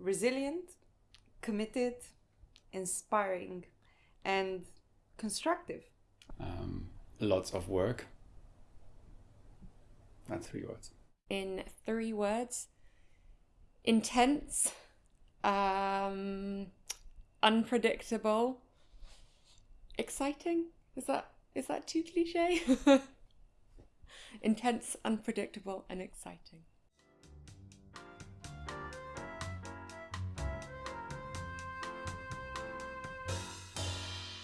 resilient, committed, inspiring, and constructive. Um, lots of work. That's three words. In three words, intense, um, unpredictable, exciting. Is that is that too cliche? intense, unpredictable, and exciting.